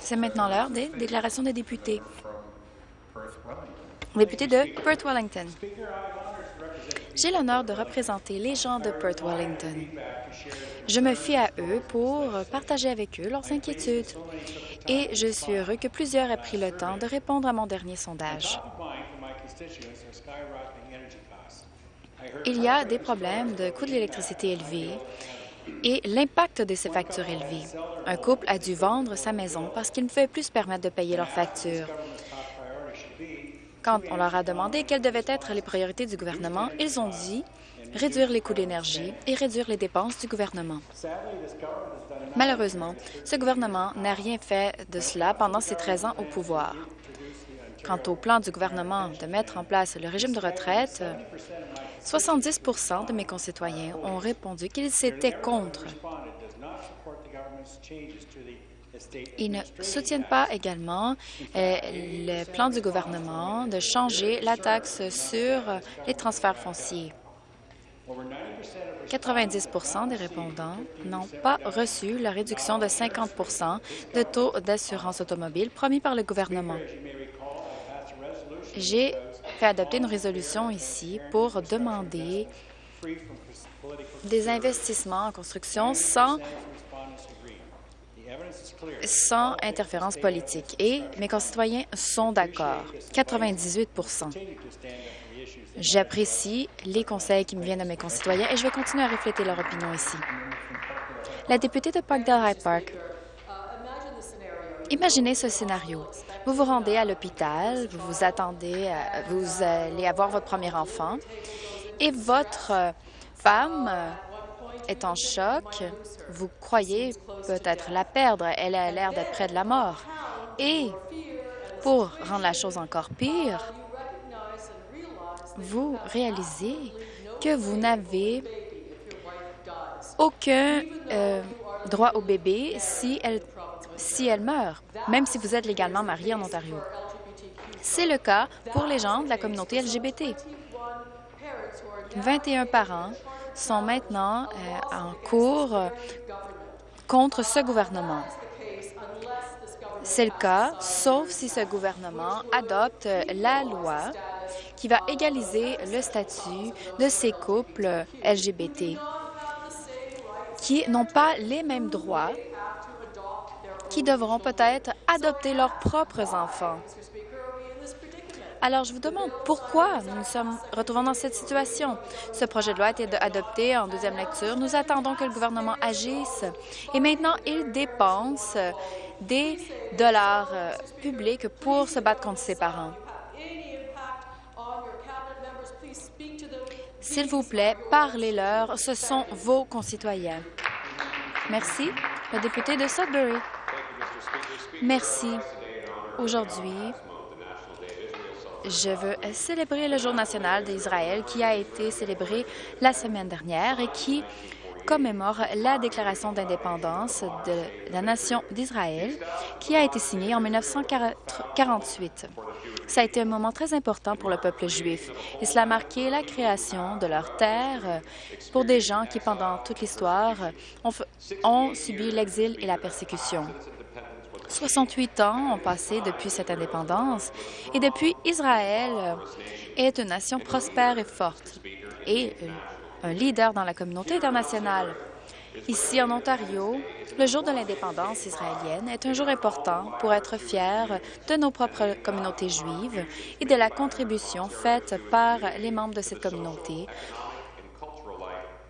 C'est maintenant l'heure des déclarations des députés. Député de Perth-Wellington. J'ai l'honneur de représenter les gens de Perth-Wellington. Je me fie à eux pour partager avec eux leurs inquiétudes et je suis heureux que plusieurs aient pris le temps de répondre à mon dernier sondage. Il y a des problèmes de coûts de l'électricité élevés et l'impact de ces factures élevées. Un couple a dû vendre sa maison parce qu'il ne pouvait plus se permettre de payer leurs factures. Quand on leur a demandé quelles devaient être les priorités du gouvernement, ils ont dit réduire les coûts d'énergie et réduire les dépenses du gouvernement. Malheureusement, ce gouvernement n'a rien fait de cela pendant ses 13 ans au pouvoir. Quant au plan du gouvernement de mettre en place le régime de retraite, 70% de mes concitoyens ont répondu qu'ils étaient contre. Ils ne soutiennent pas également euh, le plan du gouvernement de changer la taxe sur les transferts fonciers. 90% des répondants n'ont pas reçu la réduction de 50% de taux d'assurance automobile promis par le gouvernement. J'ai fait adopter une résolution ici pour demander des investissements en construction sans sans interférence politique. Et mes concitoyens sont d'accord. 98% J'apprécie les conseils qui me viennent de mes concitoyens et je vais continuer à refléter leur opinion ici. La députée de Parkdale High Park. Imaginez ce scénario. Vous vous rendez à l'hôpital, vous vous attendez, vous allez avoir votre premier enfant et votre femme est en choc. Vous croyez peut-être la perdre. Elle a l'air d'être près de la mort. Et pour rendre la chose encore pire, vous réalisez que vous n'avez aucun euh, droit au bébé si elle, si elle meurt, même si vous êtes légalement marié en Ontario. C'est le cas pour les gens de la communauté LGBT. 21 parents sont maintenant euh, en cours euh, contre ce gouvernement. C'est le cas, sauf si ce gouvernement adopte la loi qui va égaliser le statut de ces couples LGBT qui n'ont pas les mêmes droits, qui devront peut-être adopter leurs propres enfants. Alors, je vous demande pourquoi nous nous sommes retrouvés dans cette situation. Ce projet de loi a été adopté en deuxième lecture. Nous attendons que le gouvernement agisse. Et maintenant, il dépense des dollars euh, publics pour se battre contre ses parents. S'il vous plaît, parlez-leur. Ce sont vos concitoyens. Merci. Le député de Sudbury. Merci. Aujourd'hui, je veux célébrer le Jour national d'Israël qui a été célébré la semaine dernière et qui commémore la déclaration d'indépendance de la nation d'Israël qui a été signée en 1948. Ça a été un moment très important pour le peuple juif et cela a marqué la création de leur terre pour des gens qui, pendant toute l'histoire, ont, ont subi l'exil et la persécution. 68 ans ont passé depuis cette indépendance et depuis, Israël est une nation prospère et forte et un leader dans la communauté internationale. Ici, en Ontario, le jour de l'indépendance israélienne est un jour important pour être fier de nos propres communautés juives et de la contribution faite par les membres de cette communauté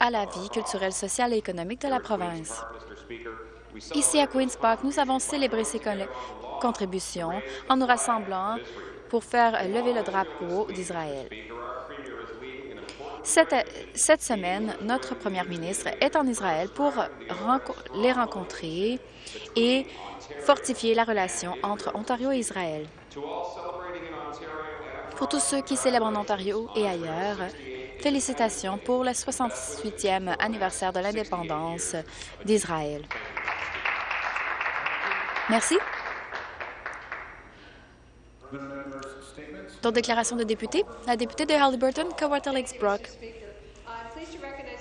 à la vie culturelle, sociale et économique de la province. Ici, à Queen's Park, nous avons célébré ces contributions en nous rassemblant pour faire lever le drapeau d'Israël. Cette, semaine, notre première ministre est en Israël pour les rencontrer et fortifier la relation entre Ontario et Israël. Pour tous ceux qui célèbrent en Ontario et ailleurs, félicitations pour le 68e anniversaire de l'indépendance d'Israël. Merci. Dans déclaration de député, la députée de Halliburton, Kawata Lakes Brock.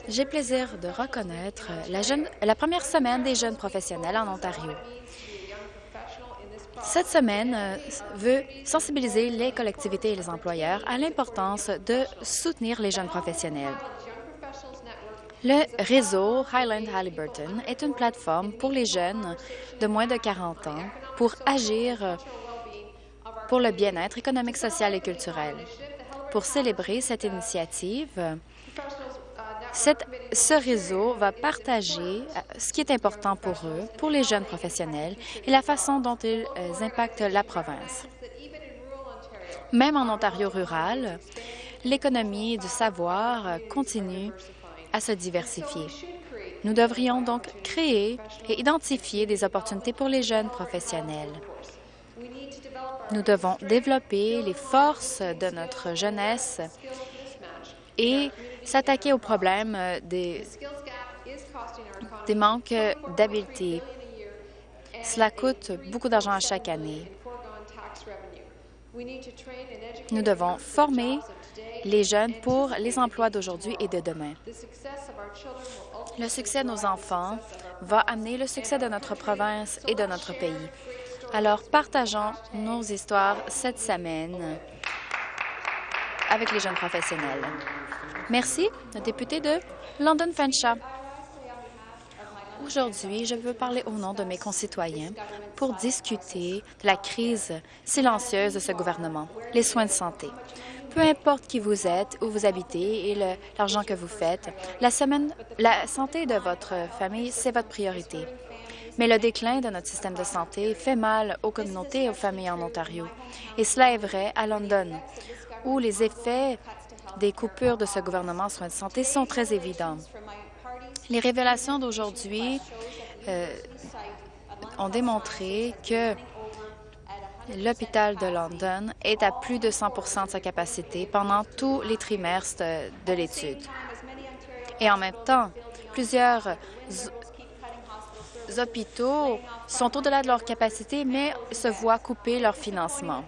J'ai plaisir de reconnaître la, la première semaine des jeunes professionnels en Ontario. Cette semaine euh, veut sensibiliser les collectivités et les employeurs à l'importance de soutenir les jeunes professionnels. Le réseau Highland Halliburton est une plateforme pour les jeunes de moins de 40 ans pour agir pour le bien-être économique, social et culturel. Pour célébrer cette initiative, ce réseau va partager euh, ce qui est important pour eux, pour les jeunes professionnels et la façon dont ils euh, impactent la province. Même en Ontario rural, l'économie du savoir continue à se diversifier. Nous devrions donc créer et identifier des opportunités pour les jeunes professionnels. Nous devons développer les forces de notre jeunesse et s'attaquer au problème des, des manques d'habileté. Cela coûte beaucoup d'argent à chaque année. Nous devons former les jeunes pour les emplois d'aujourd'hui et de demain. Le succès de nos enfants va amener le succès de notre province et de notre pays. Alors, partageons nos histoires cette semaine avec les jeunes professionnels. Merci, le député de London Fanshawe. Aujourd'hui, je veux parler au nom de mes concitoyens pour discuter de la crise silencieuse de ce gouvernement, les soins de santé. Peu importe qui vous êtes, où vous habitez et l'argent que vous faites, la, santé de votre famille, c'est votre priorité. Mais le déclin de notre système de santé fait mal aux communautés et aux familles en Ontario. Et cela est vrai à London, où les effets des coupures de ce gouvernement en soins de santé sont très évidents. Les révélations d'aujourd'hui euh, ont démontré que l'hôpital de London est à plus de 100% de sa capacité pendant tous les trimestres de l'étude. Et en même temps, plusieurs hôpitaux sont au-delà de leur capacité, mais se voient couper leur financement.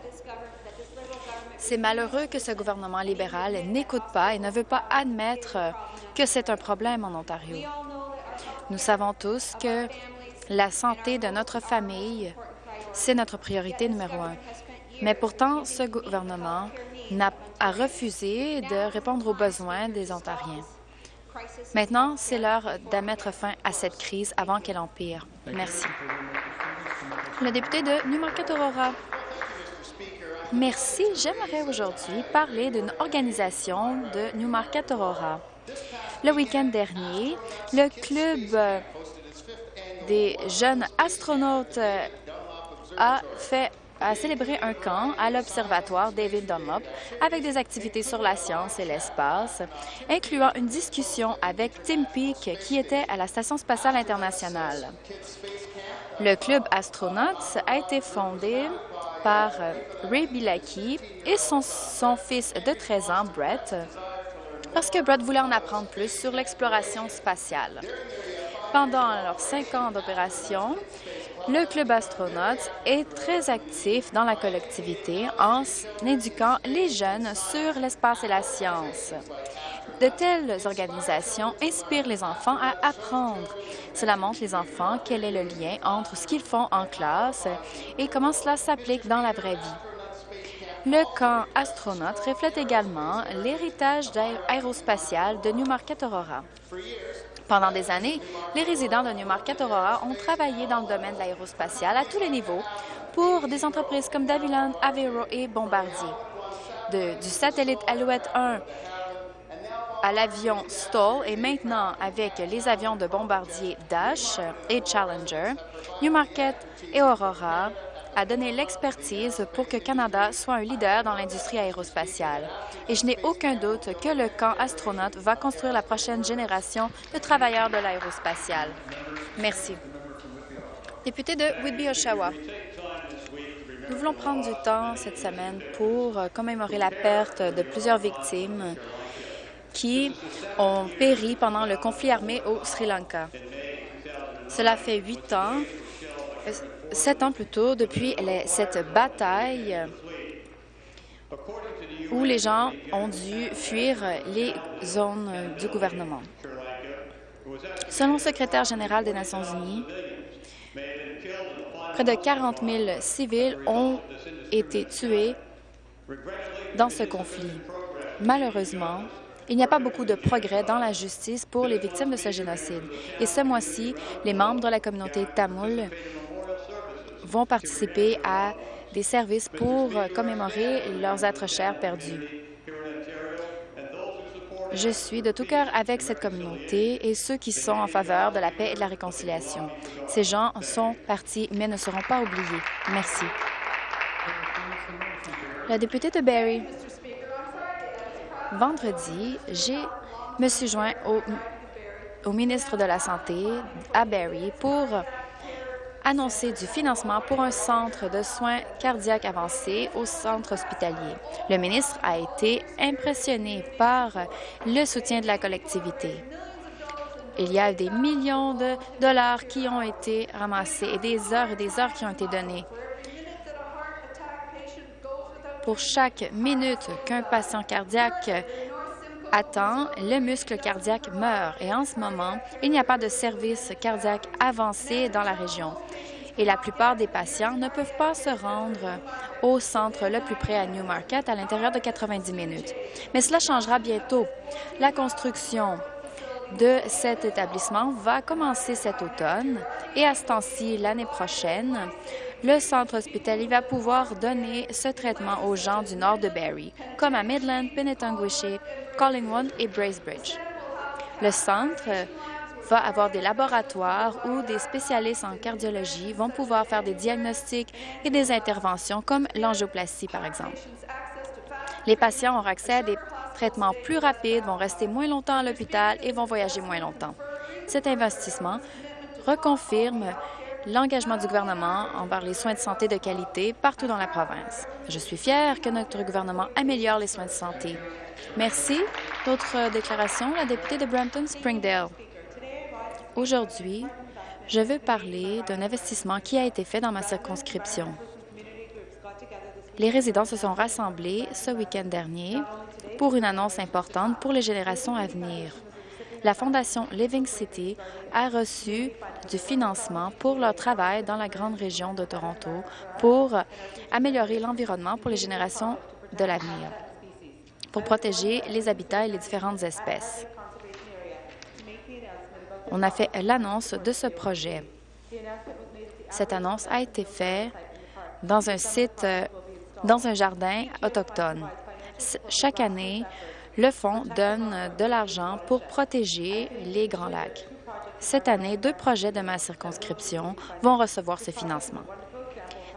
C'est malheureux que ce gouvernement libéral n'écoute pas et ne veut pas admettre que c'est un problème en Ontario. Nous savons tous que la santé de notre famille, c'est notre priorité numéro un. Mais pourtant, ce gouvernement a refusé de répondre aux besoins des Ontariens. Maintenant, c'est l'heure de mettre fin à cette crise avant qu'elle empire. Merci. Le député de Newmarket-Aurora. Merci. J'aimerais aujourd'hui parler d'une organisation de Newmarket Aurora. Le week-end dernier, le club des jeunes astronautes a fait a célébré un camp à l'Observatoire David Dunlop avec des activités sur la science et l'espace, incluant une discussion avec Tim Peake, qui était à la Station spatiale internationale. Le club Astronauts a été fondé par euh, Ray Bilaki et son, fils de 13 ans, Brett, parce que Brett voulait en apprendre plus sur l'exploration spatiale. Pendant leurs cinq ans d'opération, le Club Astronautes est très actif dans la collectivité en éduquant les jeunes sur l'espace et la science. De telles organisations inspirent les enfants à apprendre. Cela montre les enfants quel est le lien entre ce qu'ils font en classe et comment cela s'applique dans la vraie vie. Le camp astronaute reflète également l'héritage aérospatial de Newmarket Aurora. Pendant des années, les résidents de Newmarket Aurora ont travaillé dans le domaine de l'aérospatial à tous les niveaux pour des entreprises comme Daviland, Avero et Bombardier. du satellite Alouette 1 à l'avion Stoll et maintenant avec les avions de bombardier Dash et Challenger, Newmarket et Aurora a donné l'expertise pour que Canada soit un leader dans l'industrie aérospatiale. Et je n'ai aucun doute que le camp astronaute va construire la prochaine génération de travailleurs de l'aérospatiale. Merci. Député de Whitby-Oshawa. Nous voulons prendre du temps cette semaine pour commémorer la perte de plusieurs victimes qui ont péri pendant le conflit armé au Sri Lanka. Cela fait huit ans, sept ans plutôt, depuis cette bataille où les gens ont dû fuir les zones du gouvernement. Selon le secrétaire général des Nations unies, près de 40 000 civils ont été tués dans ce conflit. Malheureusement, il n'y a pas beaucoup de progrès dans la justice pour les victimes de ce génocide. Et ce mois-ci, les membres de la communauté tamoul vont participer à des services pour commémorer leurs êtres chers perdus. Je suis de tout cœur avec cette communauté et ceux qui sont en faveur de la paix et de la réconciliation. Ces gens sont partis, mais ne seront pas oubliés. Merci. La députée de Barrie. Vendredi, j'ai me suis joint au, au ministre de la Santé à Barrie pour annoncer du financement pour un centre de soins cardiaques avancés au centre hospitalier. Le ministre a été impressionné par le soutien de la collectivité. Il y a des millions de dollars qui ont été ramassés et des heures et des heures qui ont été données. Pour chaque minute qu'un patient cardiaque attend, le muscle cardiaque meurt. Et en ce moment, il n'y a pas de service cardiaque avancé dans la région. Et la plupart des patients ne peuvent pas se rendre au centre le plus près à Newmarket à l'intérieur de 90 minutes. Mais cela changera bientôt. La construction de cet établissement va commencer cet automne et à ce temps-ci, l'année prochaine, le centre hospitalier va pouvoir donner ce traitement aux gens du nord de Barrie, comme à Midland, Penetanguishene, Collingwood et Bracebridge. Le centre va avoir des laboratoires où des spécialistes en cardiologie vont pouvoir faire des diagnostics et des interventions comme l'angioplastie, par exemple. Les patients auront accès à des traitements plus rapides, vont rester moins longtemps à l'hôpital et vont voyager moins longtemps. Cet investissement reconfirme l'engagement du gouvernement envers les soins de santé de qualité partout dans la province. Je suis fière que notre gouvernement améliore les soins de santé. Merci. D'autres déclarations? La députée de Brampton-Springdale. Aujourd'hui, je veux parler d'un investissement qui a été fait dans ma circonscription. Les résidents se sont rassemblés ce week-end dernier pour une annonce importante pour les générations à venir la Fondation Living City a reçu du financement pour leur travail dans la grande région de Toronto pour améliorer l'environnement pour les générations de l'avenir, pour protéger les habitats et les différentes espèces. On a fait l'annonce de ce projet. Cette annonce a été faite dans un site, dans un jardin autochtone. Chaque année, le Fonds donne de l'argent pour protéger les Grands Lacs. Cette année, deux projets de ma circonscription vont recevoir ce financement.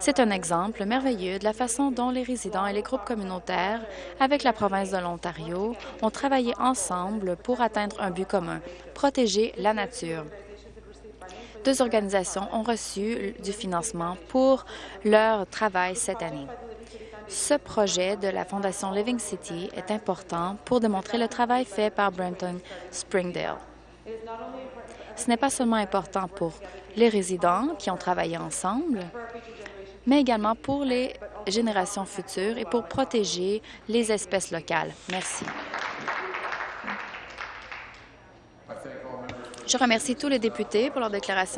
C'est un exemple merveilleux de la façon dont les résidents et les groupes communautaires, avec la province de l'Ontario, ont travaillé ensemble pour atteindre un but commun, protéger la nature. Deux organisations ont reçu du financement pour leur travail cette année. Ce projet de la Fondation Living City est important pour démontrer le travail fait par Brenton Springdale. Ce n'est pas seulement important pour les résidents qui ont travaillé ensemble, mais également pour les générations futures et pour protéger les espèces locales. Merci. Je remercie tous les députés pour leur déclaration.